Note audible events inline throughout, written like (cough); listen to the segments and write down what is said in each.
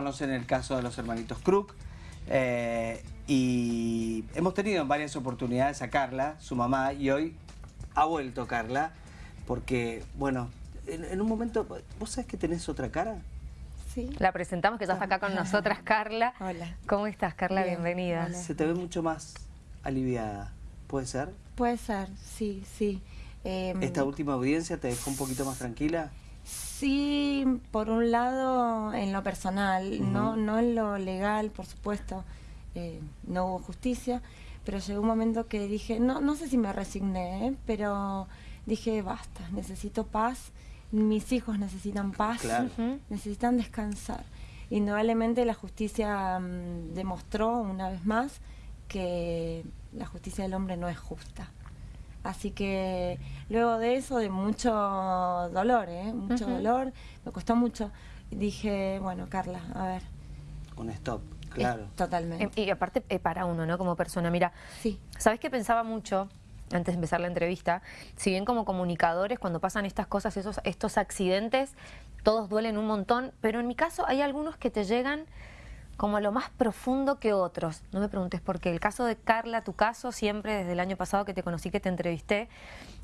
en el caso de los hermanitos Crook eh, y hemos tenido en varias oportunidades a Carla, su mamá, y hoy ha vuelto Carla porque, bueno, en, un momento, ¿vos sabés que tenés otra cara? Sí. La presentamos, que ya está acá con nosotras, Carla. (laughs) Hola. ¿Cómo estás, Carla? Bienvenida. Se te ve mucho más aliviada, ¿puede ser? Puede ser, sí, sí. Em, ¿Esta última audiencia te dejó un poquito más tranquila? Sí, por un lado en lo personal, no, no en lo legal, por supuesto, eh, no hubo justicia, pero llegó un momento que dije, no, no sé si me resigné, ¿eh? pero dije, basta, necesito paz, mis hijos necesitan paz, (laughs) necesitan descansar. Indudablemente la justicia mm, demostró una vez más que la justicia del hombre no es justa. Así que luego de eso, de mucho dolor, ¿eh? mucho dolor, me costó mucho, dije, bueno, Carla, a ver. Un stop, claro. totalmente. Y, aparte eh, para uno, ¿no? Como persona, mira, sí. ¿sabes qué pensaba mucho? antes de empezar la entrevista, si bien como comunicadores cuando pasan estas cosas, esos, estos accidentes, todos duelen un montón, pero en mi caso hay algunos que te llegan como a lo más profundo que otros. No me preguntes por qué. El caso de Carla, tu caso, siempre desde el año pasado que te conocí, que te entrevisté,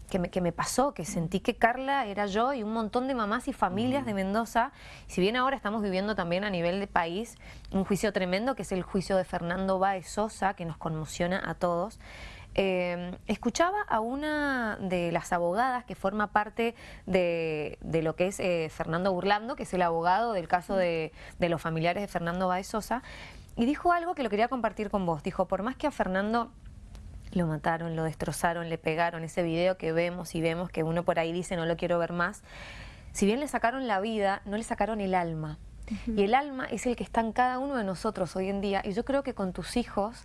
que me, que me pasó, que sentí que Carla era yo y un montón de mamás y familias de Mendoza. Si bien ahora estamos viviendo también a nivel de país un juicio tremendo, que es el juicio de Fernando Báez Sosa, que nos conmociona a todos. Eh, escuchaba a una de las abogadas que forma parte de, lo que es eh, Fernando Burlando, que es el abogado del caso de, los familiares de Fernando Baez Sosa, y dijo algo que lo quería compartir con vos. Dijo, por más que a Fernando lo mataron, lo destrozaron, le pegaron, ese video que vemos y vemos que uno por ahí dice no lo quiero ver más, si bien le sacaron la vida, no le sacaron el alma. Y el alma es el que está en cada uno de nosotros hoy en día. Y yo creo que con tus hijos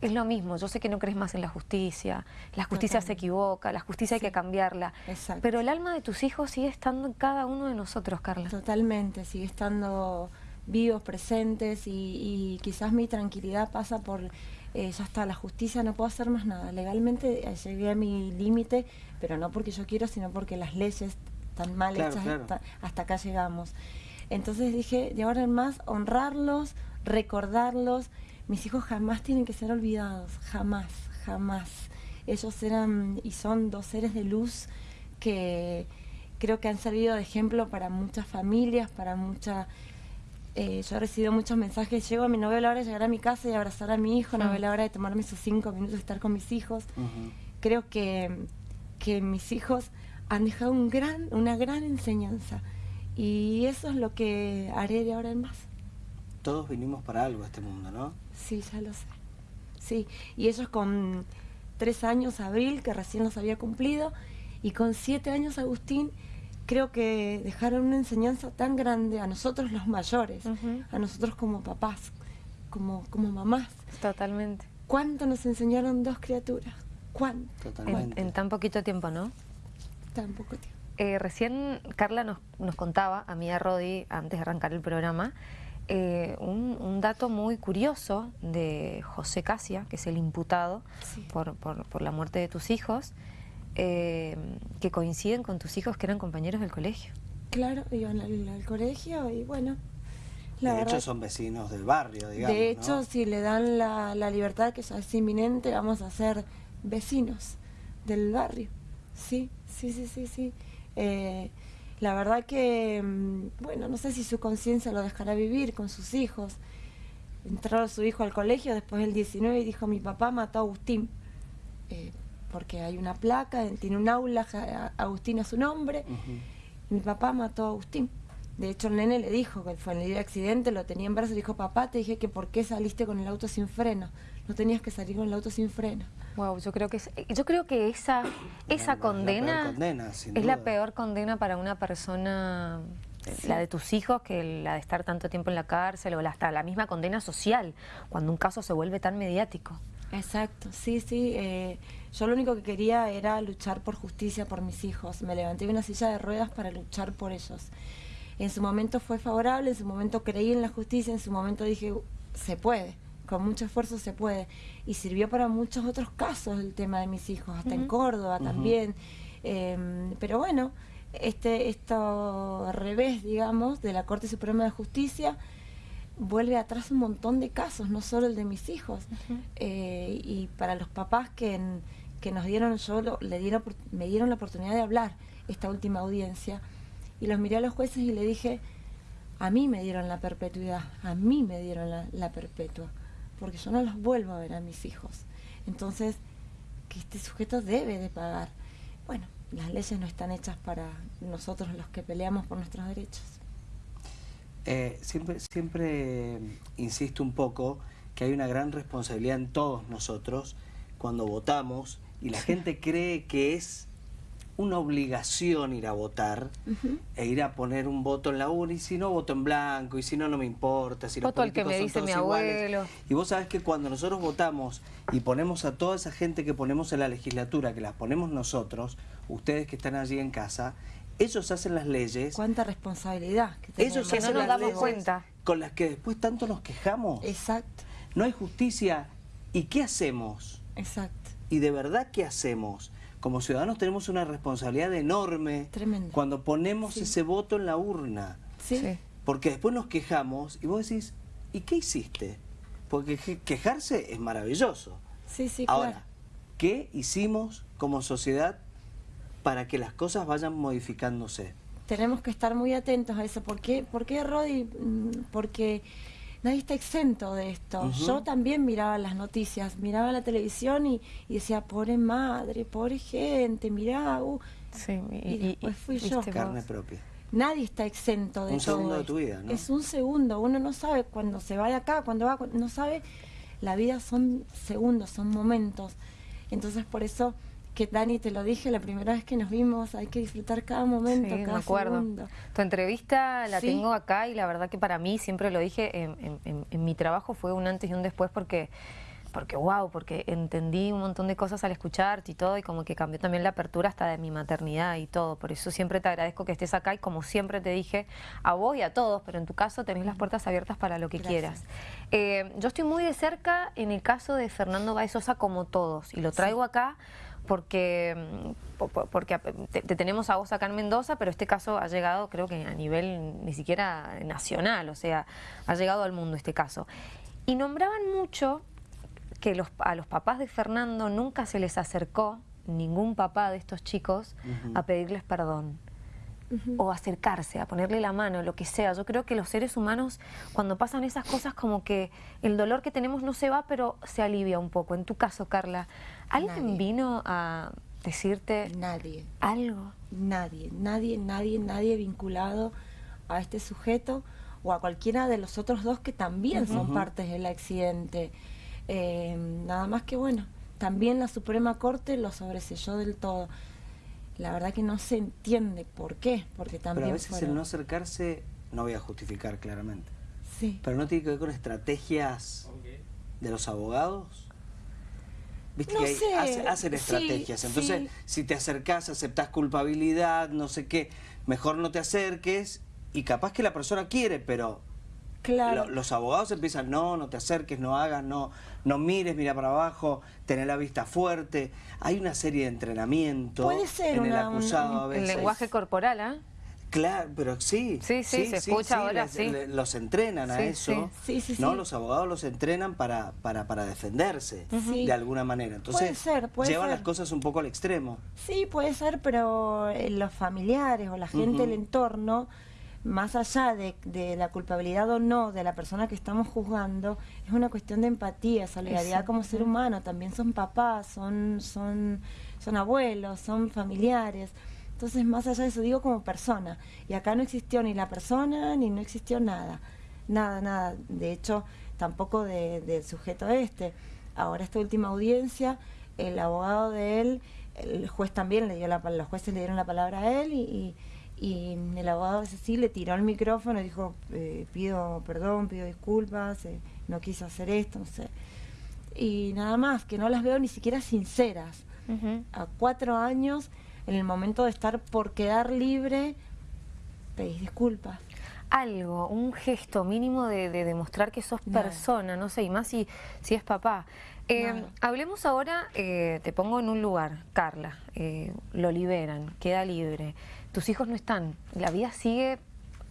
es, lo mismo. Yo sé que no crees más en la justicia. La justicia se equivoca, la justicia hay que cambiarla. Pero el alma de tus hijos sigue estando en cada uno de nosotros, Carla. Totalmente, sigue estando vivos, presentes y, quizás mi tranquilidad pasa por, eh, ya está, la justicia, no puedo hacer más nada. Legalmente eh, llegué a mi límite, pero no porque yo quiero, sino porque las leyes están mal hechas, hasta acá llegamos. Entonces dije, de ahora en más, honrarlos, recordarlos. Mis hijos jamás tienen que ser olvidados, jamás, jamás. Ellos eran y son dos seres de luz que creo que han servido de ejemplo para muchas familias, para muchas... Eh, yo he recibido muchos mensajes, llego a mi novela hora de llegar a mi casa y abrazar a mi hijo, no la hora de tomarme esos cinco minutos de estar con mis hijos. Creo que, que mis hijos han dejado un gran, una gran enseñanza. Y eso es lo que haré de ahora en más. Todos vinimos para algo a este mundo, ¿no? Sí, ya lo sé. Sí, y ellos con tres años, Abril, que recién los había cumplido, y con siete años, Agustín, creo que dejaron una enseñanza tan grande a nosotros los mayores, a nosotros como papás, como, como mamás. Totalmente. ¿Cuánto nos enseñaron dos criaturas? ¿Cuánto? Totalmente. en tan poquito tiempo, ¿no? Tan poco tiempo. Eh, recién Carla nos, contaba, a mí y a Rodi, antes de arrancar el programa, eh, un, dato muy curioso de José Casia, que es el imputado por, la muerte de tus hijos, eh, que coinciden con tus hijos que eran compañeros del colegio. Claro, iban al, colegio y bueno... de hecho son vecinos del barrio, digamos. De hecho, si le dan la, la libertad, que ya es inminente, vamos a ser vecinos del barrio. Sí, sí, sí, sí, sí. Eh, la verdad que, mm, bueno, no sé si su conciencia lo dejará vivir con sus hijos. Entró su hijo al colegio después del 19 y dijo, mi papá mató a Agustín. Eh, porque hay una placa, tiene un aula, Agustín a su nombre. Mi papá mató a Agustín. De hecho, el nene le dijo que fue en el accidente, lo tenía en brazos, le dijo, papá, te dije que por qué saliste con el auto sin freno. No tenías que salir con el auto sin freno. Wow, yo creo que yo creo que esa esa condena, es la peor condena para una persona la de tus hijos que la de estar tanto tiempo en la cárcel o hasta la misma condena social cuando un caso se vuelve tan mediático. Exacto, sí, sí. Eh, yo lo único que quería era luchar por justicia por mis hijos. Me levanté de una silla de ruedas para luchar por ellos. En su momento fue favorable, en su momento creí en la justicia, en su momento dije, se puede con mucho esfuerzo se puede. Y sirvió para muchos otros casos el tema de mis hijos, hasta en Córdoba también. Em, pero bueno, este esto revés, digamos, de la Corte Suprema de Justicia, vuelve atrás un montón de casos, no solo el de mis hijos. Eh, y para los papás que, que nos dieron, yo le dieron, me dieron la oportunidad de hablar esta última audiencia, y los miré a los jueces y le dije, a mí me dieron la perpetuidad, a mí me dieron la, perpetua, porque yo no los vuelvo a ver a mis hijos. Entonces, que este sujeto debe de pagar. Bueno, las leyes no están hechas para nosotros los que peleamos por nuestros derechos. Eh, siempre, siempre insisto un poco que hay una gran responsabilidad en todos nosotros cuando votamos y la gente cree que es una obligación ir a votar e ir a poner un voto en la urna y si no voto en blanco y si no no me importa si voto al que me dice mi abuelo. Y vos sabés que cuando nosotros votamos y ponemos a toda esa gente que ponemos en la legislatura que las ponemos nosotros ustedes que están allí en casa ellos hacen las leyes. Cuánta responsabilidad que ellos hacen no nos damos cuenta. con las que después tanto nos quejamos. Exacto. No hay justicia. Y qué hacemos exacto. Y de verdad qué hacemos como ciudadanos tenemos una responsabilidad enorme cuando ponemos ese voto en la urna. Sí. Porque después nos quejamos y vos decís, ¿y qué hiciste? Porque quejarse es maravilloso. Sí, sí, Ahora, ¿qué hicimos como sociedad para que las cosas vayan modificándose? Tenemos que estar muy atentos a eso. ¿Por qué, ¿Por qué Rodi? Mm, porque nadie está exento de esto. Yo también miraba las noticias, miraba la televisión y, decía, pobre madre, pobre gente, mirá. Uh. Sí, y, después fui yo. Carne propia. Nadie está exento de Un segundo de tu vida, ¿no? Es un segundo, uno no sabe cuándo se va de acá, cuándo va, no sabe. La vida son segundos, son momentos. Entonces por eso que Dani te lo dije la primera vez que nos vimos, hay que disfrutar cada momento, cada me acuerdo. segundo. Tu entrevista la tengo acá y la verdad que para mí, siempre lo dije, en, mi trabajo fue un antes y un después porque porque wow, porque entendí un montón de cosas al escucharte y todo y como que cambió también la apertura hasta de mi maternidad y todo, por eso siempre te agradezco que estés acá y como siempre te dije a vos y a todos, pero en tu caso tenés las puertas abiertas para lo que quieras. Eh, yo estoy muy de cerca en el caso de Fernando Baezosa como todos y lo traigo acá porque, mm, porque te, tenemos a vos acá en Mendoza, pero este caso ha llegado creo que a nivel ni siquiera nacional, o sea, ha llegado al mundo este caso. Y nombraban mucho que los, a los papás de Fernando nunca se les acercó, ningún papá de estos chicos, a pedirles perdón o acercarse, a ponerle la mano, lo que sea. Yo creo que los seres humanos, cuando pasan esas cosas, como que el dolor que tenemos no se va, pero se alivia un poco. En tu caso, Carla, ¿alguien vino a decirte nadie. algo? Nadie, nadie, nadie, nadie vinculado a este sujeto o a cualquiera de los otros dos que también son partes del accidente. Eh, nada más que bueno, también la Suprema Corte lo sobreselló del todo la verdad que no se entiende por qué, porque también Pero a veces el no acercarse, no voy a justificar claramente, sí. pero no tiene que ver con estrategias de los abogados. Viste que hacen estrategias, entonces si te acercás, aceptás culpabilidad, no sé qué, mejor no te acerques y capaz que la persona quiere, pero Claro. los abogados empiezan, no, no te acerques, no hagas, no, no mires, mira para abajo, tener la vista fuerte. Hay una serie de entrenamientos Puede ser en el acusado a veces. El lenguaje corporal, ¿ah? Claro, pero sí. Sí, sí, se escucha ahora, sí. Los entrenan a eso. Sí, sí, ¿no? Los abogados los entrenan para, para, para defenderse de alguna manera. Entonces, puede ser, puede llevan las cosas un poco al extremo. Sí, puede ser, pero eh, los familiares o la gente del entorno más allá de, la culpabilidad o no de la persona que estamos juzgando, es una cuestión de empatía, solidaridad como ser humano, también son papás, son, son, son abuelos, son familiares. Entonces, más allá de eso, digo como persona. Y acá no existió ni la persona, ni no existió nada. Nada, nada. De hecho, tampoco del sujeto este. Ahora, esta última audiencia, el abogado de él, el juez también le dio la los jueces le dieron la palabra a él y y el abogado sí le tiró el micrófono y dijo, eh, pido perdón, pido disculpas, eh, no quise hacer esto, no sé. Y nada más, que no las veo ni siquiera sinceras. A cuatro años, en el momento de estar por quedar libre, pedís disculpas. Algo, un gesto mínimo de, demostrar que sos persona, no sé, y más si, si es papá. Eh, hablemos ahora, te pongo en un lugar, Carla, lo liberan, queda libre tus hijos no están, la vida sigue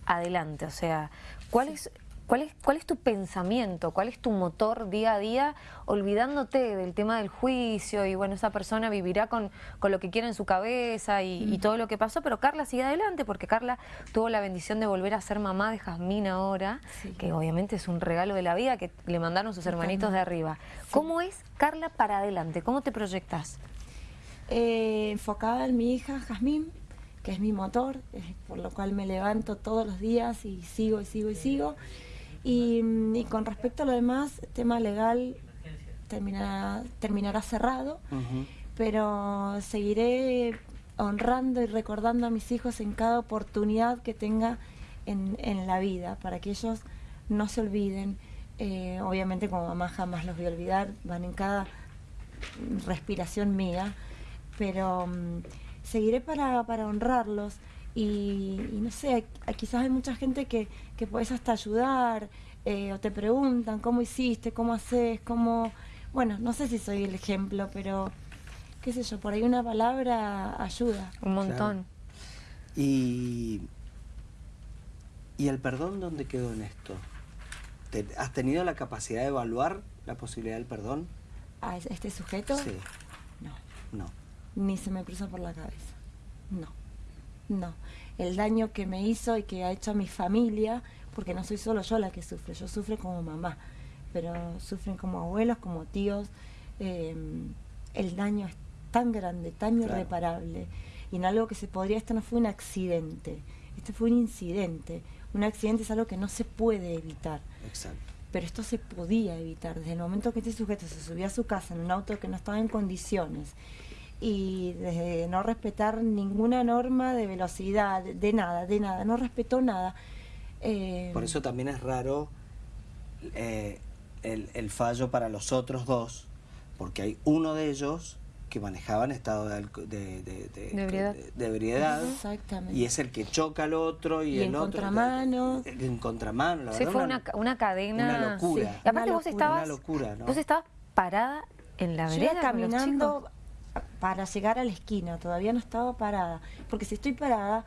adelante, o sea, ¿cuál es ¿Cuál es, ¿Cuál es tu pensamiento? ¿Cuál es tu motor día a día? Olvidándote del tema del juicio y bueno, esa persona vivirá con, con lo que quiere en su cabeza y, todo lo que pasó, pero Carla sigue adelante porque Carla tuvo la bendición de volver a ser mamá de Jazmín ahora, que obviamente es un regalo de la vida que le mandaron sus hermanitos de arriba. ¿Cómo es Carla para adelante? ¿Cómo te proyectas? Eh, enfocada en mi hija Jazmín, que es mi motor, por lo cual me levanto todos los días y sigo y sigo y sigo. Y, con respecto a lo demás, tema legal terminará, terminará cerrado, pero seguiré honrando y recordando a mis hijos en cada oportunidad que tenga en, en la vida, para que ellos no se olviden. Eh, obviamente como mamá jamás los voy a olvidar, van en cada respiración mía, pero mm, seguiré para, para honrarlos y, no sé, quizás hay mucha gente que, que puedes hasta ayudar eh, o te preguntan cómo hiciste, cómo haces, cómo... Bueno, no sé si soy el ejemplo, pero qué sé yo, por ahí una palabra ayuda. Un montón. Y, ¿Y el perdón dónde quedó en esto? ¿Has tenido la capacidad de evaluar la posibilidad del perdón? ¿A este sujeto? Sí. No. No. Ni se me cruza por la cabeza. No. No. El daño que me hizo y que ha hecho a mi familia, porque no soy solo yo la que sufre, yo sufro como mamá, pero sufren como abuelos, como tíos. Em, el daño es tan grande, tan irreparable. Y en algo que se podría, esto no fue un accidente, esto fue un incidente. Un accidente es algo que no se puede evitar. Exacto. Pero esto se podía evitar. Desde el momento que este sujeto se subía a su casa en un auto que no estaba en condiciones y desde no respetar ninguna norma de velocidad, de nada, de nada, no respetó nada. Eh, Por eso también es raro eh, el, el, fallo para los otros dos, porque hay uno de ellos que manejaba en estado de, de, de, ebriedad, y es el que choca al otro y, el en otro contramano. en contramano la sí, fue una, una, cadena. una locura. Y aparte vos estabas locura, vos estabas parada en la vereda caminando para llegar a la esquina, todavía no estaba parada, porque si estoy parada,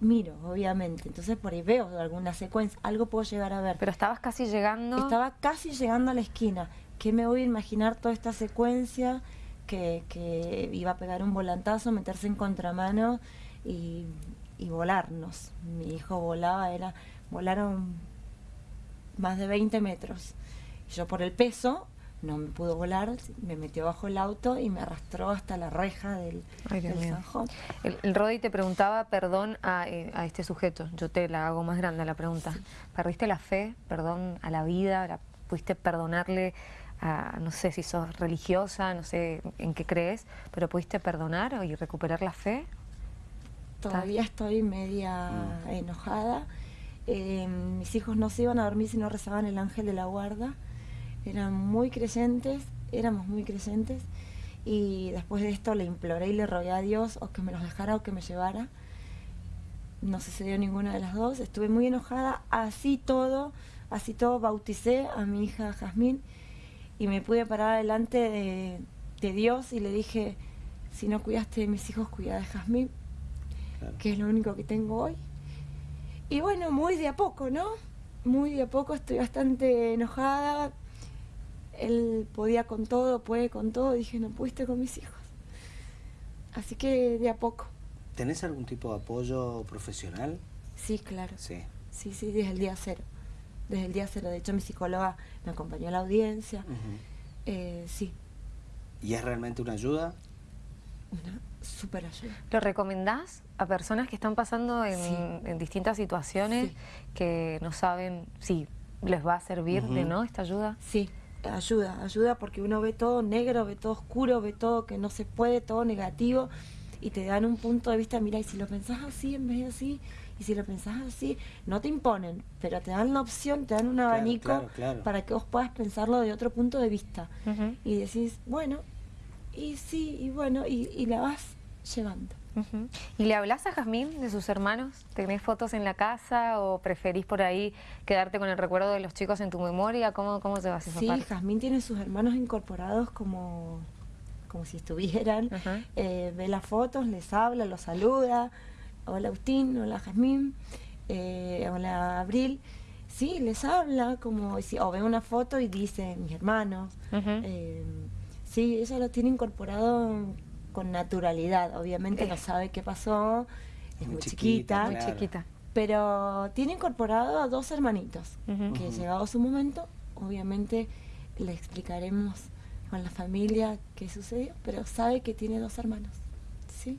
miro, obviamente, entonces por ahí veo alguna secuencia, algo puedo llegar a ver. Pero estabas casi llegando... Estaba casi llegando a la esquina, ¿qué me voy a imaginar toda esta secuencia? Que, que iba a pegar un volantazo, meterse en contramano y, y volarnos. Mi hijo volaba, era volaron más de 20 metros. Yo por el peso no me pudo volar, me metió bajo el auto y me arrastró hasta la reja del, Sanjón. El, el, Rodi te preguntaba perdón eh, a, este sujeto, yo te la hago más grande la pregunta. ¿Perdiste la fe, perdón a la vida? ¿Pudiste perdonarle a, no sé si sos religiosa, no sé en qué crees, pero pudiste perdonar y recuperar la fe? Todavía estoy media mm. enojada. Eh, mis hijos no se iban a dormir si no rezaban el ángel de la guarda eran muy creyentes, éramos muy creyentes, y después de esto le imploré y le rogué a Dios o que me los dejara o que me llevara. No sucedió ninguna de las dos, estuve muy enojada, así todo, así todo bauticé a mi hija Jazmín y me pude parar delante de, Dios y le dije, si no cuidaste de mis hijos, cuida de Jazmín, que es lo único que tengo hoy. Y bueno, muy de a poco, ¿no? Muy de a poco, estoy bastante enojada, él podía con todo, puede con todo, dije, no pudiste con mis hijos. Así que de a poco. ¿Tenés algún tipo de apoyo profesional? Sí, claro. Sí. Sí, sí, desde el día cero. Desde el día cero. De hecho, mi psicóloga me acompañó a la audiencia. Eh, sí. ¿Y es realmente una ayuda? Una súper ayuda. ¿Lo recomendás a personas que están pasando en, distintas situaciones que no saben si les va a servir de no esta ayuda? Sí, ayuda, ayuda porque uno ve todo negro, ve todo oscuro, ve todo que no se puede, todo negativo y te dan un punto de vista, mira, y si lo pensás así en vez de así, y si lo pensás así, no te imponen, pero te dan la opción, te dan un abanico para que vos puedas pensarlo de otro punto de vista. Y decís, bueno, y sí, y bueno, y, y la vas llevando. ¿Y le hablas a Jazmín de sus hermanos? ¿Tenés fotos en la casa o preferís por ahí quedarte con el recuerdo de los chicos en tu memoria? ¿Cómo, cómo se va a hacer Sí, Jazmín tiene sus hermanos incorporados como, como si estuvieran. Eh, ve las fotos, les habla, los saluda. Hola Agustín, hola Jazmín, eh, hola Abril. sí, les habla, como si, o ve una foto y dice, mis hermanos. Eh, sí, ella lo tiene incorporado con naturalidad. Obviamente Eh. no sabe qué pasó, es Muy muy, chiquita, chiquita, Muy Claro. chiquita. pero tiene incorporado a dos hermanitos, Ujú. que Ujú. llegado su momento, obviamente le explicaremos con la familia qué sucedió, pero sabe que tiene dos hermanos. ¿sí?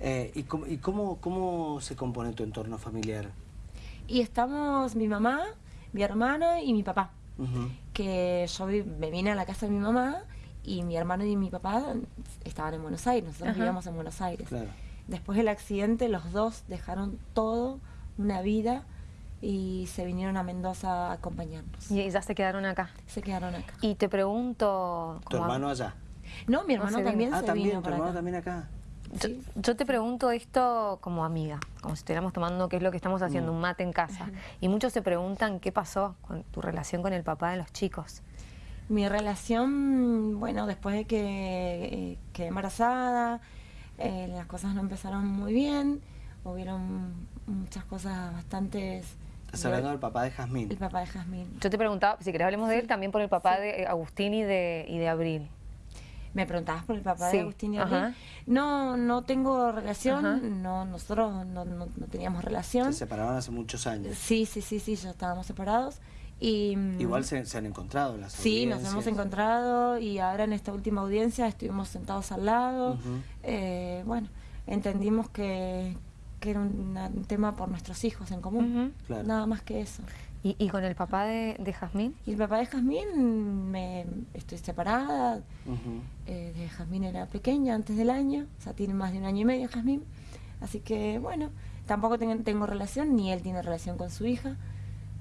Eh, ¿Y, cómo, y cómo, cómo se compone tu entorno familiar? Y estamos mi mamá, mi hermano y mi papá. Ujú. que yo vi- me vine a la casa de mi mamá y mi hermano y mi papá estaban en Buenos Aires, nosotros Ajá. vivíamos en Buenos Aires. Claro. Después del accidente los dos dejaron todo, una vida, y se vinieron a Mendoza a acompañarnos. Y ya se quedaron acá. Se quedaron acá. Y te pregunto... ¿Tu hermano allá? No, mi hermano se vino. también Ah, se también, vino tu hermano acá. también acá. Yo, Sí. yo te pregunto esto como amiga, como si estuviéramos tomando qué es lo que estamos haciendo, Mm. un mate en casa. Y muchos se preguntan qué pasó con tu relación con el papá de los chicos. Mi relación, bueno, después de que eh, quedé embarazada, eh, las cosas no empezaron muy bien, hubieron muchas cosas bastantes... Estás hablando del papá de Jazmín. El papá de Jazmín. Yo te preguntaba, si querés hablemos de él, también por el papá de Agustín y de, y de Abril. ¿Me preguntabas por el papá Sí, de Agustín y ajá. Abril? No, no tengo relación, Ajá. no, nosotros no, no- no teníamos relación. Se separaron hace muchos años. Sí, sí, sí, sí, ya estábamos separados. Y, mm, Igual se, se han encontrado en las Sí, nos hemos encontrado y ahora en esta última audiencia estuvimos sentados al lado. Eh, bueno, entendimos que, que era un, un tema por nuestros hijos en común. Claro. Nada más que eso. ¿Y, y con el papá de, de Jazmín? Y el papá de Jazmín, me, estoy separada, eh, de Jazmín era pequeña antes del año, o sea, tiene más de un año y medio Jazmín. Así que, bueno, tampoco tengo, tengo relación, ni él tiene relación con su hija.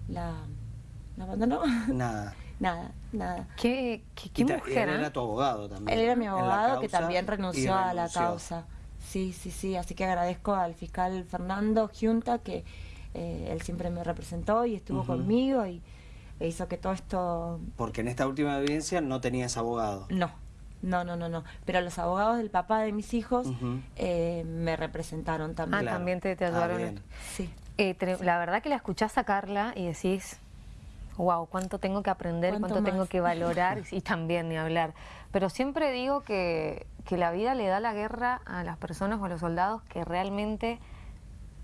La, la abandonó. (laughs) Nada. nada, nada. ¿Qué, qué, qué Y ta- y mujer? él ¿eh? era tu abogado también. Él era mi abogado que también renunció a la causa. Sí, sí, sí. Así que agradezco al fiscal Fernando Giunta que eh, él siempre me representó y estuvo conmigo y e hizo que todo esto Porque en esta última audiencia no tenías abogado. no. No, no, no, no. Pero los abogados del papá de mis hijos eh, me representaron Ah, también. Claro. también te, te Ah, ayudaron. bien. Sí. Eh, te- la verdad que la escuchás a Carla y decís, wow, cuánto tengo que aprender, ¿Cuánto cuánto, tengo que valorar (laughs) y también ni hablar. Pero siempre digo que, que la vida le da la guerra a las personas o a los soldados que realmente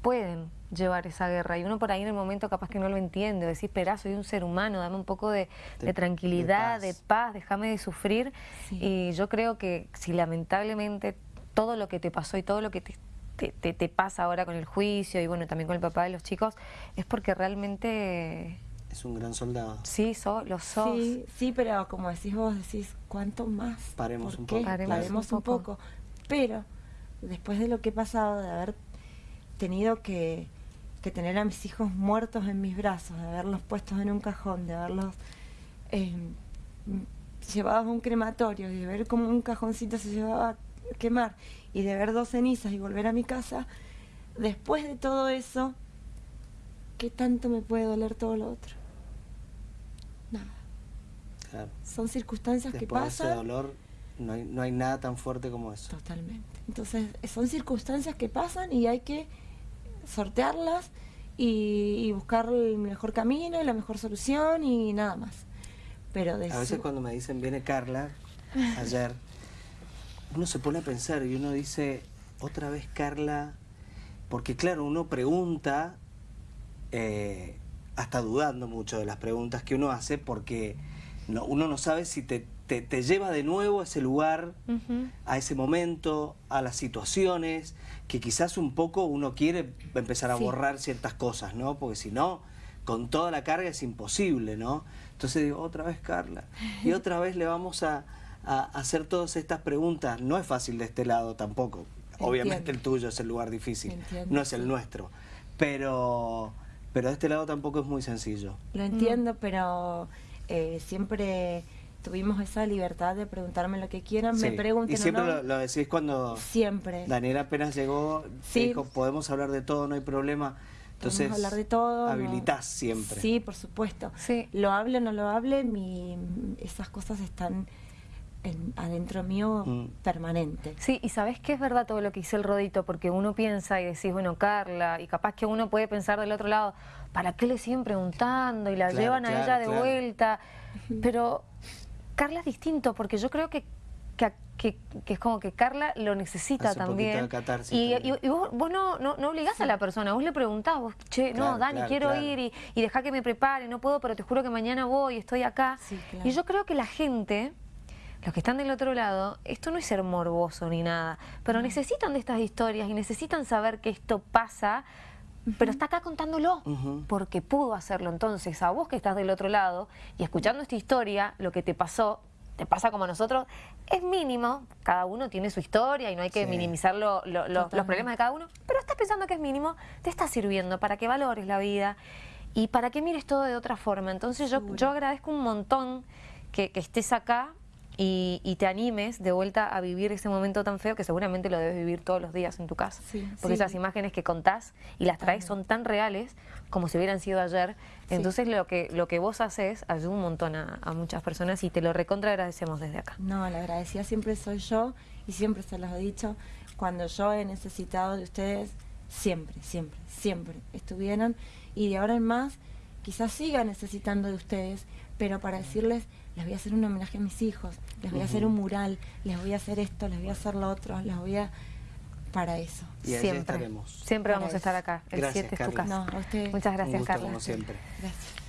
pueden llevar esa guerra. Y uno por ahí en el momento capaz que no lo entiende, o decís, espera, soy un ser humano, dame un poco de, De- de tranquilidad, de de paz. paz, déjame de sufrir. Sí. Y yo creo que si lamentablemente todo lo que te pasó y todo lo que te, te, te- te pasa ahora con el juicio y bueno, también con el papá de los chicos, es porque realmente Es un gran soldado. sí, so, lo sos. Sí, sí, pero como decís vos, decís, ¿cuánto más? Paremos ¿Por un qué? poco, Paremos Paremos un un poco. Pero después de lo que he pasado, de haber tenido que, que tener a mis hijos muertos en mis brazos, de haberlos puestos en un cajón, de haberlos eh, llevados a un crematorio de ver cómo un cajoncito se llevaba a quemar y de ver dos cenizas y volver a mi casa, después de todo eso, ¿qué tanto me puede doler todo lo otro? Claro. Son circunstancias que Después de ese pasan. dolor no hay, no hay nada tan fuerte como eso. Totalmente. Entonces, eh, son circunstancias que pasan y hay que sortearlas y, y buscar el mejor camino y la mejor solución y nada más. Pero de A veces su- cuando me dicen viene Carla, (laughs) ayer, uno se pone a pensar y uno dice, otra vez Carla, porque claro, uno pregunta, eh, hasta dudando mucho de las preguntas que uno hace, porque no- uno no sabe si te, te- te lleva de nuevo a ese lugar, a ese momento, a las situaciones, que quizás un poco uno quiere empezar a Sí. borrar ciertas cosas, ¿no? Porque si no, con toda la carga es imposible, ¿no? Entonces digo, otra vez Carla, y (laughs) otra vez le vamos a, a hacer todas estas preguntas. No es fácil de este lado tampoco. Obviamente el tuyo es el lugar difícil, Entiendo, no es el nuestro. Pero, pero de este lado tampoco es muy sencillo. Lo entiendo, pero eh, siempre tuvimos esa libertad de preguntarme lo que quieran, me pregunten y siempre o no. lo, lo decís cuando Siempre. Daniela apenas llegó, Sí. dijo, podemos hablar de todo, no hay problema. Entonces, Podemos hablar de todo. ¿no? habilitás siempre. Sí, por supuesto. Sí. Lo hable o no lo hable, mi, esas cosas están en- adentro mío Mm. permanente. Sí, y sabes que es verdad todo lo que dice el rodito, porque uno piensa y decís, bueno, Carla, y capaz que uno puede pensar del otro lado, ¿para qué le siguen preguntando? Y la Claro, llevan a ella de claro. vuelta. Pero Carla es distinto, porque yo creo que, que, que- que es como que Carla lo necesita Hace un poquito también. de catarsis y, también. y- y vos, vos no, no, no obligás a la persona, vos le preguntás, vos, che, Claro, no, Dani, claro, quiero claro. ir y, y deja que me prepare, no puedo, pero te juro que mañana voy, estoy acá. Sí, claro. Y yo creo que la gente los que están del otro lado, esto no es ser morboso ni nada, pero necesitan de estas historias y necesitan saber que esto pasa, pero está acá contándolo, porque pudo hacerlo. Entonces, a vos que estás del otro lado y escuchando esta historia, lo que te pasó, te pasa como a nosotros, es mínimo, cada uno tiene su historia y no hay que Sí. minimizar lo- lo- lo- los problemas de cada uno, pero estás pensando que es mínimo, te está sirviendo para que valores la vida y para que mires todo de otra forma. Entonces yo, yo agradezco un montón que, que estés acá y, y te animes de vuelta a vivir ese momento tan feo que seguramente lo debes vivir todos los días en tu casa. Sí, Porque sí. esas imágenes que contás y las traes son tan reales como si hubieran sido ayer. Sí. Entonces lo que, lo que vos haces ayuda un montón a, a muchas personas y te lo recontra agradecemos desde acá. No, la agradecida siempre soy yo y siempre se los he dicho. Cuando yo he necesitado de ustedes, siempre, siempre, siempre estuvieron. Y de ahora en más, quizás siga necesitando de ustedes, pero para decirles, les voy a hacer un homenaje a mis hijos, les voy a hacer un mural, les voy a hacer esto, les voy a hacer lo otro, les voy a... Para eso. Y siempre. estaremos. Siempre Para vamos a estar acá. El Gracias, 7 es tu casa. No, a ustedes. Muchas Un gracias, gusto Carla. como siempre. Gracias.